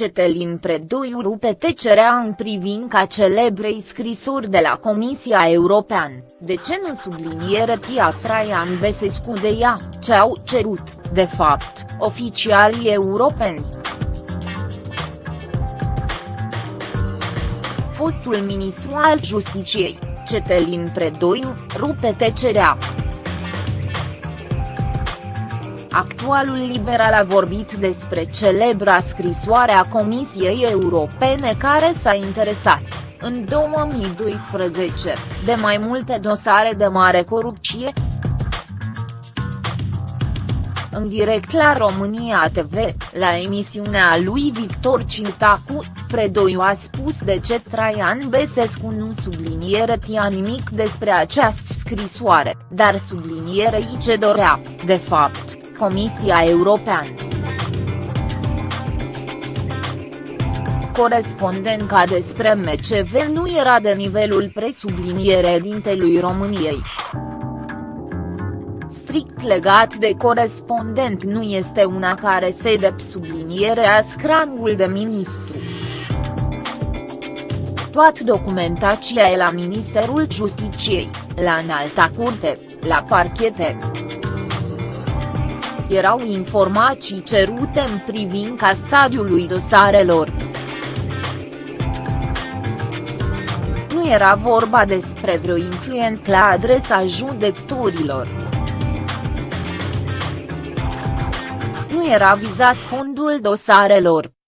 Cetelin Predoiu rupe tecerea în privința celebrei scrisuri de la Comisia Europeană, de ce nu subliniere Tia Traian Besescu de ea, ce au cerut, de fapt, oficialii europeni. Fostul ministru al Justiciei, Cetelin Predoiu, rupe tecerea. Actualul liberal a vorbit despre celebra scrisoare a Comisiei Europene care s-a interesat, în 2012, de mai multe dosare de mare corupție. În direct la România TV, la emisiunea lui Victor Cintacu, Predoiu a spus de ce Traian Besescu nu subliniere tia nimic despre această scrisoare, dar sublinierei ce dorea, de fapt Comisia Europeană. Corespondenca despre MCV nu era de nivelul presubliniere dintelui României. Strict legat de corespondent nu este una care se de subliniere a scrangul de ministru. Toată documentația e la Ministerul Justiciei, la Înalta Curte, la parchete erau informații cerute în privința stadiului dosarelor. Nu era vorba despre vreo influent la adresa judecătorilor. Nu era vizat fondul dosarelor.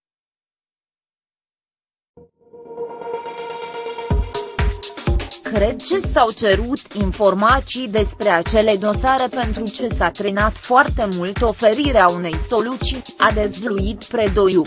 Cred ce s-au cerut informații despre acele dosare pentru ce s-a trenat foarte mult oferirea unei soluții, a dezvluit Predoiu.